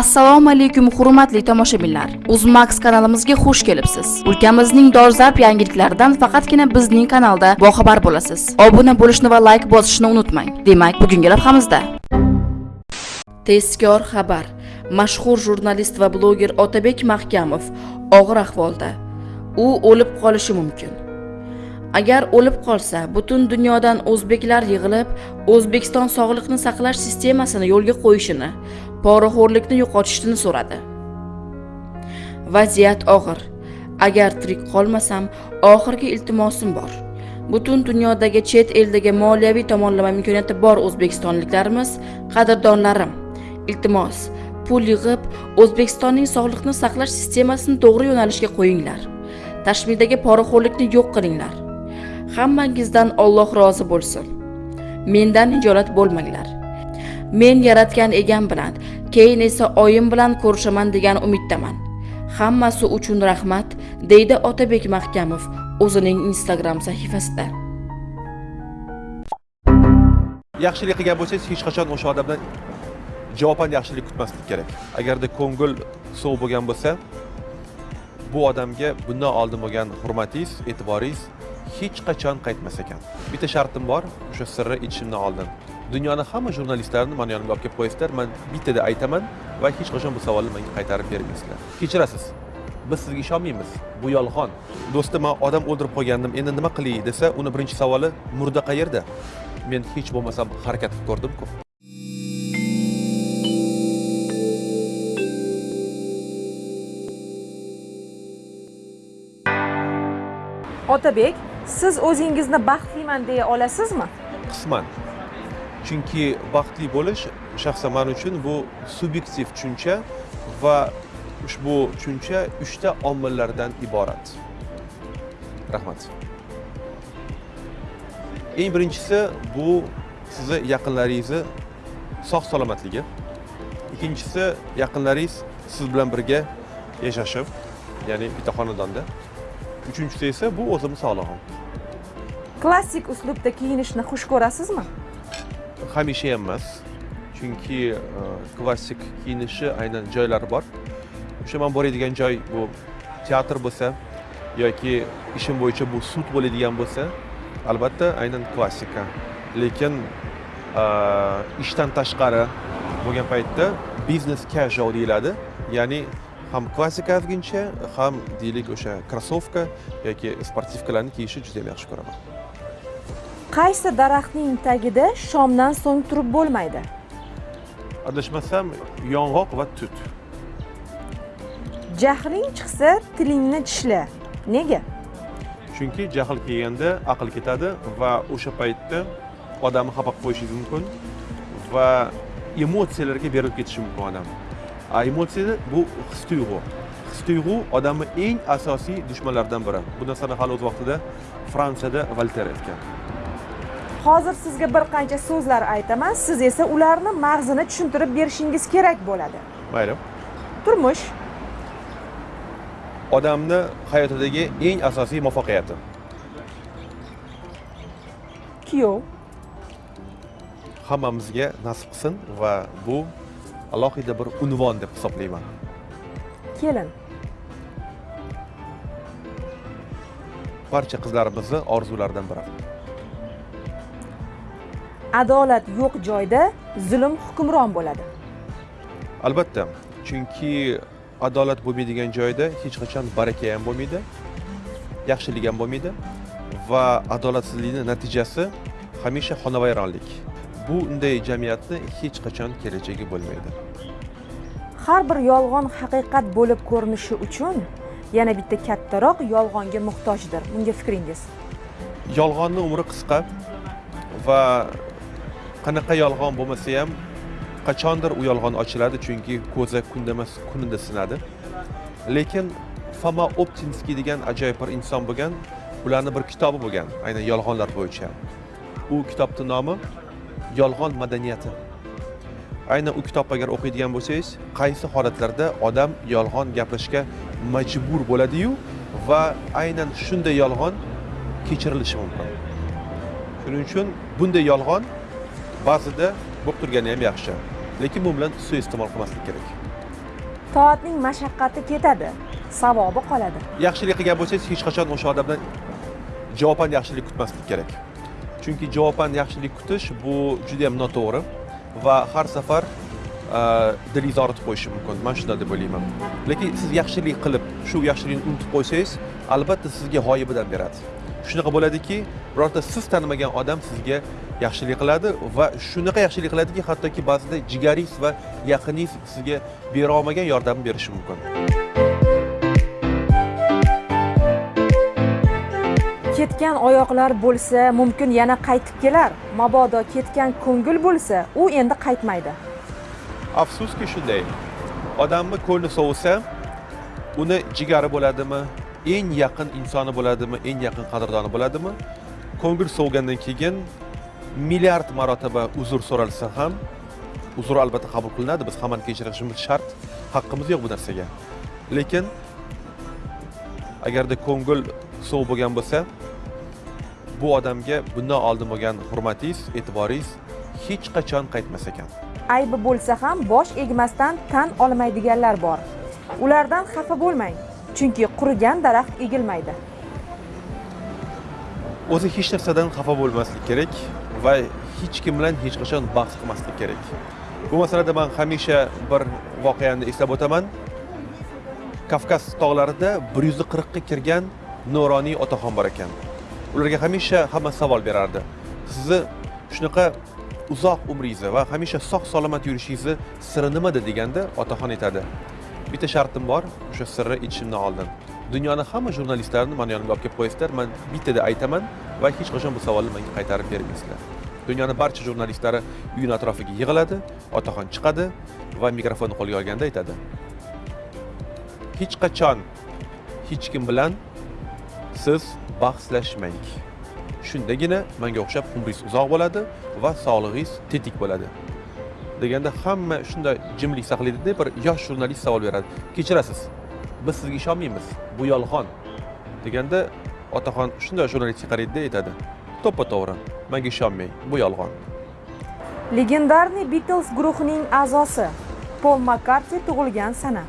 assalomu alaykum hurmatli tomoshabinlar. Uzmax kanalimizga xush kelibsiz. Ulkamizning dolzarb yangiliklaridan faqatgina bizning kanalda boxabar bo'lasiz. Obuna bo'lishni va layk bosishni unutmang. Demak bugungi lavhamizda. Tezkor xabar. Mashhur jurnalist va bloger otabek mahkamov og'ir ahvolda. U o'lib qolishi mumkin. Agar o'lib qolsa butun dunyodan o'zbeklar yig'ilib o'zbekiston sog'liqni saqlash sistemasini yo'lga qo'yishini poraxo'rlikni yo'qotishini so'radi. Vaziyat og'ir. Agar tirik qolmasam oxirgi iltimosim bor. Butun dunyodagi chet eldagi moliyaviy tomonlama imkoniyati bor o'zbekistonliklarimiz qadrdonlarim. Iltimos pul yig'ib o'zbekistonning sog'liqni saqlash sistemasini to'g'ri yo'nalishga qo'yinglar. Tashmidagi poraxo'rlikni yo'q qilinglar. Hammangizdan Alloh rozi bo'lsin. Mendan hijolat bo'lmanglar. Men yaratgan egam bilan keyin esa oyim bilan ko'rishaman degan umiddaman. Hammasi uchun rahmat deydi otabek mahkamov o'zining instagram sahifasida. Yaxshilik qilgan bo'lsangiz hech qachon o'sha odamdan javoban yaxshilik kutmaslik kerak. Agarda ko'ngil sovuq bo'lgan bo'lsa bu odamga bundan oldin bo'lgan hurmatingiz e'tiboringiz hech qachon qaytmas ekan. Bitta shartim bor o'sha sirni aytishimdan oldin dunyoni hamma jurnalistlarini mani yonimga olib kelib qo'yasizlar man bittada aytaman va hech qachon bu savolni menga qaytarib bermaysizlar. Kechirasiz biz sizga ishonmaymiz bu yolg'on. Do'stim man odam o'ldirib qo'ygandim endi nima qilay desa uni birinchi savoli murda qayerda men hech bo'lmasam harakat qilib ko'rdimku. Otabek siz o'zingizni baxtliman deya olasizmi? Qisman. Chunki baxtli bo'lish shaxsan man uchun bu subyektiv tushuncha va ushbu tushuncha uchta omillardan iborat. Rahmat. Eng birinchisi bu sizni yaqinlaringizni sog' salomatligi. Ikkinchisi yaqinlaringiz siz bilan birga yashashib ya'ni bitta xonadonda. Uchinchisi esa bu o'zimni sog'lig'im. Klassik uslubda kiyinishni xush ko'rasizmi hamisha emas chunki e, klassik kiyinishi aynan joylari bor. O'sha man boradigan joy bu teatr bo'lsa yoki ishim bo'yicha bu sud bo'ladigan bo'lsa albatta aynan klassika. Lekin e, ishdan tashqari bo'lgan paytda biznes casual deyiladi. Ya'ni ham klassika ozgincha ham deylik o'sha krossovka yoki sportivkalarni kiyishni juda ham yaxshi ko'raman. Qaysi daraxtning tagida shomdan so'ng turib bo'lmaydi? Adashmasam yong'oq va tut. Jahling chiqsa tilingni tishla. Nega? Chunki jahl kelganda aql ketadi va o'sha paytda odamni xafa qilib qo'yishingiz mumkin va emotsiyalarga berilib ketishi mumkin odam a emotsiya bu his tuyg'u his tuyg'u odamni eng asosiy dushmanlaridan biri bu narsani hali o'z vaqtida fransiyada volter aytgan hozir sizga bir qancha so'zlar aytaman siz esa ularni mag'zini tushuntirib berishingiz kerak bo'ladi mayli turmush odamni hayotidagi eng asosiy muvaffaqiyati kuyov hammamizga nasib qilsin va bu alohida bir unvon deb hisoblayman. Kelin. Barcha qizlarimizni orzularidan biri. Adolat yo'q joyda zulm hukmron bo'ladi. Albatta chunki adolat bo'lmaydigan joyda hech qachon baraka ham bo'lmaydi yaxshilik ham bo'lmaydi va adolatsizlikni natijasi hamisha xonavayronlik bunday jamiyatni hech qachon kelajagi bo'lmaydi. Har bir yolg'on haqiqat bo'lib ko'rinishi uchun yana bitta kattaroq yolg'onga muhtojdir. Bunga fikringiz. Yolg'onni umri qisqa va qanaqa yolg'on bo'lmasa ham qachondir u yolg'on ochiladi chunki ko'za kunda emas kunida sinadi. Lekin foma optinskiy degan ajoyib bir inson bo'lgan ularni bir kitobi bo'lgan aynan yolg'onlar bo'yicha. U kitobni nomi yolg'on madaniyati. Aynan u kitobni agar o'qiydigan bo'lsangiz qaysi holatlarda odam yolg'on gapirishga majbur bo'ladiyu va aynan shunday yolg'on kechirilishi mumkin. Shuning uchun bunday yolg'on ba'zida bo'lib turgani ham yaxshi. Lekin bu bilan suiiste'mol qilmaslik kerak. Toatning mashaqqati ketadi savobi qoladi. Yaxshilik qilgan bo'lsangiz hech qachon o'sha odamdan javoban yaxshilik kutmaslik kerak chunki javoban yaxshilik kutish bu juda yam noto'g'ri va har safar e, dilingizni og'ritib qo'yishi mumkin. Man shunday deb o'ylayman. Lekin siz yaxshilik qilib shu yaxshilikni unutib qo'ysangiz albatta sizga g'oyibidan beradi. Shunaqa bo'ladiki birorta siz tanimagan odam sizga yaxshilik qiladi va shunaqa yaxshilik qiladiki hattoki ba'zida jigaringiz va yaqiningiz sizga bera olmagan yordamni berishi mumkin. Ketgan oyoqlar bo'lsa mumkin yana qaytib kelar. Mabodo ketgan ko'ngil bo'lsa u endi qaytmaydi. Afsuski shunday odamni ko'ngli sovisa uni jigari bo'ladimi eng yaqin insoni bo'ladimi eng yaqin qadrdoni bo'ladimi? Ko'ngil sovgandan keyin milliard marotaba uzr so'ralsa ham uzr albatta qabul qilinadi biz hammani kechirishimiz shart haqqimiz yo'q bu narsaga. Lekin agarda ko'ngil sovuq bo'lgan bo'lsa bu odamga bundan oldin bo'lgan hurmatingiz e'tiboringiz hech qachon qaytmas ekan. Aybi bo'lsa ham bosh egmasdan tan olmaydiganlar bor. Ulardan xafa bo'lmang chunki qurigan daraxt egilmaydi. O'zi hech narsadan xafa bo'lmaslik kerak va hech kim bilan hech qachon bahs qilmaslik kerak. Bu masalada man hamisha bir voqeani eslab o'taman. Kavkaz tog'larida bir yuz qirqqa kirgan nuroniy otaxon bor ekan ularga hamisha hamma savol berardi. Sizni shunaqa uzoq umringizni va hamisha sog' salomat yurishingizni siri nimada deganda otaxon aytadi bitta shartim bor o'sha sirni ichishimdan oldin dunyoni hamma jurnalistlarini mani yonimga olib kelib qo'yasizlar man bittada aytaman va hech qachon bu savolni menga qaytarib bermaysizlar. Dunyoni barcha jurnalistlari uyini atrofiga yig'iladi otaxon chiqadi va mikrofonni qo'lga olganda aytadi. Hech qachon hech kim bilan siz bahslashmang. Shundagina manga o'xshab umringiz uzoq bo'ladi va sog'lig'ingiz tetik bo'ladi. Deganda hamma shunday jimlik saqlaydida bir yosh jurnalist savol beradi. Kechirasiz. Biz sizga ishonmaymiz. Bu yolg'on. Deganda otaxon shunday jurnalistga qaraydida aytadi. To'ppa to'g'ri. Manga ishonmang. Bu yolg'on. Legendarniy Beatles guruhining a'zosi Pol Makkartni tug'ilgan sana.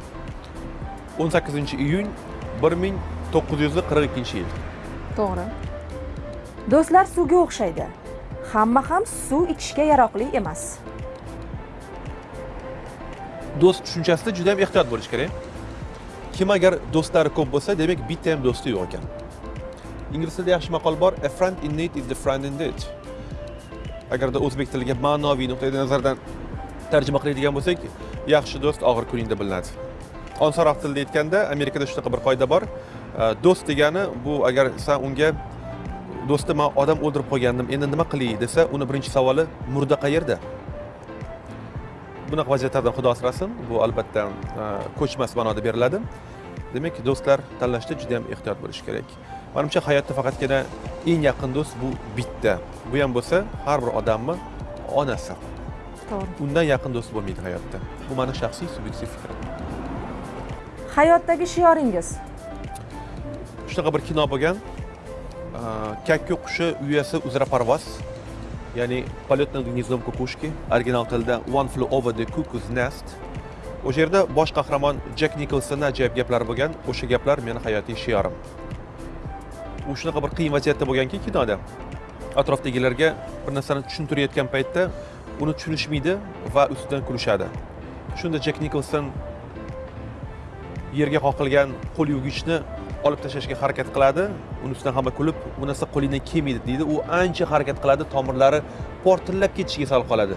18 iyun 1942 yil. To'g'ri. Do'stlar suvga o'xshaydi. Hamma ham suv ichishga yaroqli emas. Do'st tushunchasida juda ham ehtiyot bo'lish kerak. Kim agar do'stlari ko'p bo'lsa demak bitta ham do'sti yo'q ekan. Ingliz tilida yaxshi maqol bor a friend in need is the friend in debt agarda o'zbek tiliga ma'noviy nuqtai nazardan tarjima qiladigan bo'lsak yaxshi do'st og'ir kuningda bilinadi. Osonroq tilda aytganda amerikada shunaqa bir qoida bor do'st degani bu agar san unga do'stim man odam o'ldirib qo'ygandim endi nima qilay desa uni birinchi savoli murda qayerda bunaqa vaziyatlardan xudo asrasin. Bu albatta e, ko'chmas ma'noda beriladi. Demak do'stlar tanlashda juda yam ehtiyot bo'lish kerak. Manimcha hayotda faqatgina eng yaqin do'st bu bitta. Bu ham bo'lsa har bir odamni onasi. To'g'ri. Undan yaqin do'st bo'lmaydi hayotda. Bu mani shaxsiy subyektiv fikrim hayotdagi shioringiz shunaqa bir kino bo'lgan e, kakku qushi uyasi uzra parvoz. Ya'ni полет над гнездом кукушки original tilda one flew over the cuckoo's nest. O'sha yerda bosh qahramon jek nikolsonni ajoyib gaplari bo'lgan o'sha gaplar meni hayotiy shiorim u shunaqa bir qiyin vaziyatda bo'lganki kinoda. Atrofdagilarga bir narsani tushuntirayotgan paytda uni tushunishmaydi va ustidan kulishadi. Shunda jek nikolson yerga qoqilgan qo'l yuvgichni olib tashlashga harakat qiladi. Uni ustidan hamma kulib bu narsa qo'lingdan kelmaydi deydi. U ancha harakat qiladi tomirlari portillab ketishiga sal qoladi.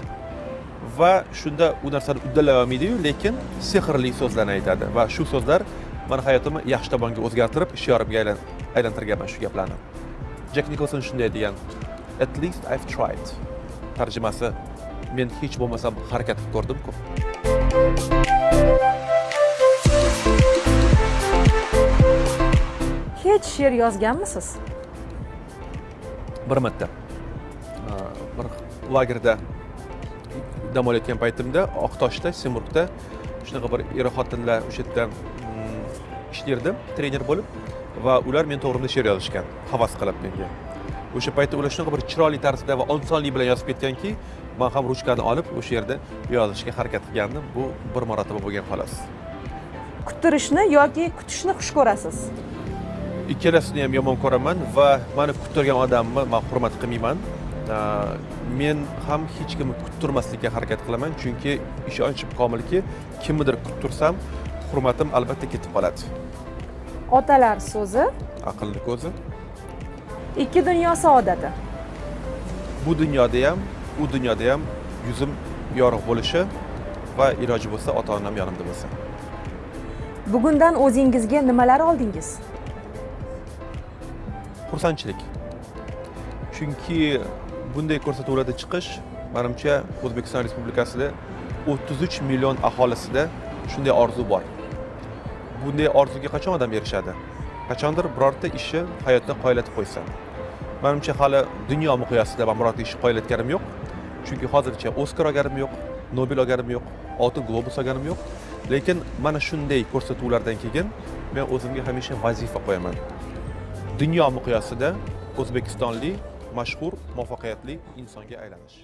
Va shunda u narsani uddalay olmaydiyu lekin sehrli so'zlarni aytadi. Va shu so'zlar mani hayotimni yaxshi tomonga o'zgartirib shiorimga aylantirganman shu gaplarni. Jak nikolson shunday degan at least i've tried. Tarjimasi men hech bo'lmasam harakat qilib ko'rdimku. Hech she'r yozganmisiz? Bir marta. Bir lagerda dam olayotgan paytimda oqtoshda semurgda shunaqa bir er xotinlar o'sha yerda ishlardim trener bo'lib va ular men to'g'rimda she'r yozishgan havas qilib menga. O'sha paytda ular shunaqa bir chiroyli tarzda va osonlik bilan yozib ketganki man ham ruchkani olib o'sha yerda yozishga harakat qilgandim. Bu bir marotaba bo'lgan xolos. Kuttirishni yoki kutishni xush ko'rasiz ikkalasini ham yomon ko'raman va mani kuttirgan odamni man hurmat qilmayman. Men ham hech kimni kuttirmaslikka harakat qilaman chunki ishonchim komilki kimnidir kuttirsam hurmatim albatta ketib qoladi. Otalar so'zi? Aqlni ko'zi. Ikki dunyo saodati. Bu dunyoda ham u dunyoda ham yuzim yorug' bo'lishi va iloji bo'lsa ota onam yonimda bo'lsa bugundan o'zingizga nimalar oldingiz xursandchilik. Chunki bunday ko'rsatuvlarda chiqish manimcha o'zbekiston respublikasida 33 million aholisida shunday orzu bor. Bunday orzuga qachon odam erishadi? Qachondir birorta ishni hayotda qoyillatib qo'ysa. Manimcha hali dunyo miqyosida man birorta ishni qoyillatganim yo'q. Chunki hozircha oskar olganim yo'q nobel olganim yo'q oltin globus olganim yo'q. Lekin mana shunday ko'rsatuvlardan keyin men o'zimga hamisha vazifa qo'yaman. Dunyo miqyosida o'zbekistonlik mashhur muvaffaqiyatli insonga aylanish.